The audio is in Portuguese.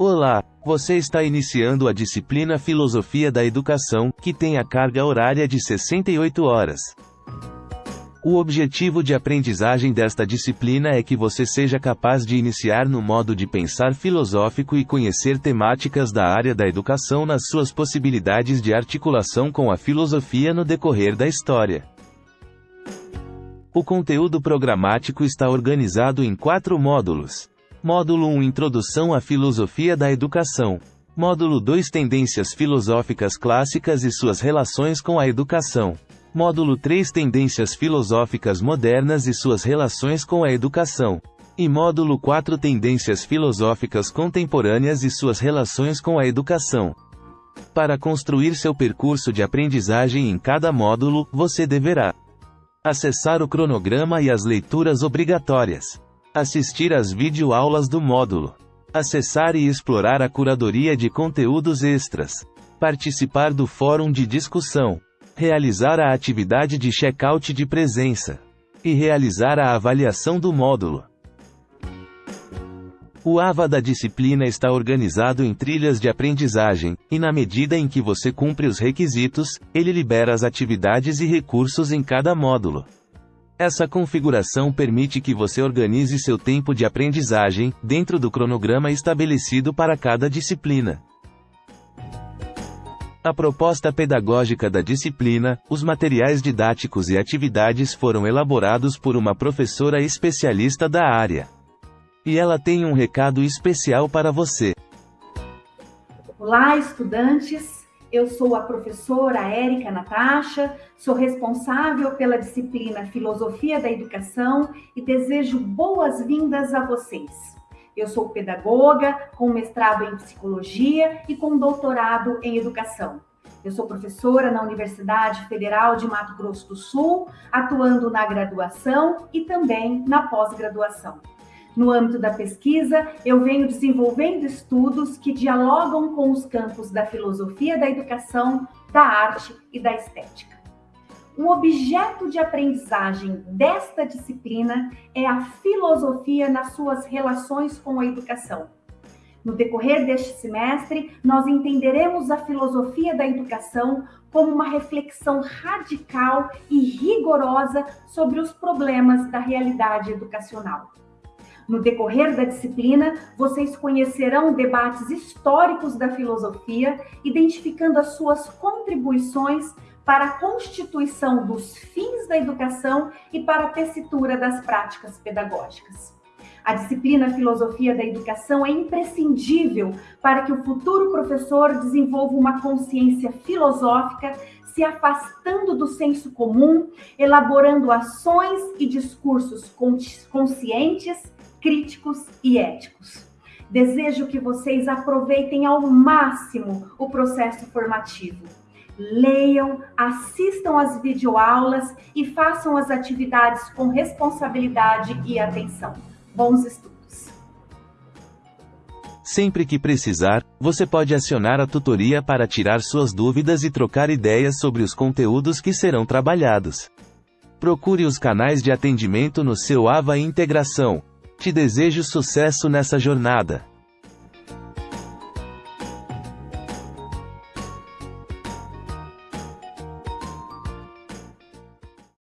Olá, você está iniciando a disciplina Filosofia da Educação, que tem a carga horária de 68 horas. O objetivo de aprendizagem desta disciplina é que você seja capaz de iniciar no modo de pensar filosófico e conhecer temáticas da área da educação nas suas possibilidades de articulação com a filosofia no decorrer da história. O conteúdo programático está organizado em quatro módulos. Módulo 1 Introdução à Filosofia da Educação. Módulo 2 Tendências filosóficas clássicas e suas relações com a educação. Módulo 3 Tendências filosóficas modernas e suas relações com a educação. E módulo 4 Tendências filosóficas contemporâneas e suas relações com a educação. Para construir seu percurso de aprendizagem em cada módulo, você deverá acessar o cronograma e as leituras obrigatórias Assistir às videoaulas do módulo. Acessar e explorar a curadoria de conteúdos extras. Participar do fórum de discussão. Realizar a atividade de check-out de presença. E realizar a avaliação do módulo. O AVA da disciplina está organizado em trilhas de aprendizagem, e na medida em que você cumpre os requisitos, ele libera as atividades e recursos em cada módulo. Essa configuração permite que você organize seu tempo de aprendizagem, dentro do cronograma estabelecido para cada disciplina. A proposta pedagógica da disciplina, os materiais didáticos e atividades foram elaborados por uma professora especialista da área. E ela tem um recado especial para você. Olá, estudantes! Eu sou a professora Érica Natasha, sou responsável pela disciplina Filosofia da Educação e desejo boas-vindas a vocês. Eu sou pedagoga, com mestrado em psicologia e com doutorado em educação. Eu sou professora na Universidade Federal de Mato Grosso do Sul, atuando na graduação e também na pós-graduação. No âmbito da pesquisa, eu venho desenvolvendo estudos que dialogam com os campos da filosofia da educação, da arte e da estética. O objeto de aprendizagem desta disciplina é a filosofia nas suas relações com a educação. No decorrer deste semestre, nós entenderemos a filosofia da educação como uma reflexão radical e rigorosa sobre os problemas da realidade educacional. No decorrer da disciplina, vocês conhecerão debates históricos da filosofia, identificando as suas contribuições para a constituição dos fins da educação e para a tessitura das práticas pedagógicas. A disciplina Filosofia da Educação é imprescindível para que o futuro professor desenvolva uma consciência filosófica, se afastando do senso comum, elaborando ações e discursos conscientes críticos e éticos. Desejo que vocês aproveitem ao máximo o processo formativo. Leiam, assistam às videoaulas e façam as atividades com responsabilidade e atenção. Bons estudos! Sempre que precisar, você pode acionar a tutoria para tirar suas dúvidas e trocar ideias sobre os conteúdos que serão trabalhados. Procure os canais de atendimento no seu AVA Integração, te desejo sucesso nessa jornada.